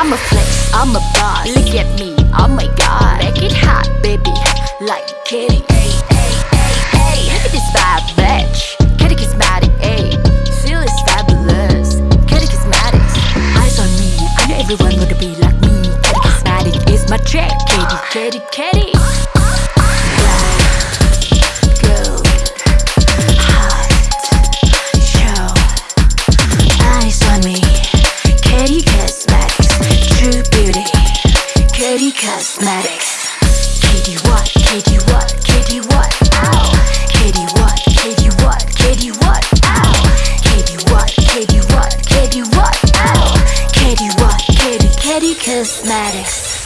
I'm a flex, I'm a boss. Look at me, oh my god. Make it hot, baby, like kitty. Hey, hey, hey, hey. Look at this bad bitch. Kitty Cosmetic, ayy. Feel is fabulous. Kitty Cosmetics. Eyes on me, I know everyone wanna be like me. Kitty Cosmetic is my trick. Kitty, kitty, kitty. Cosmetics. Kitty what? Kitty what? Kitty what? Ow. Kitty what? Kitty what? Kitty what? Ow. Kitty what? Kitty what? Kitty what? Ow. Kitty what? Kitty Kitty Cosmetics.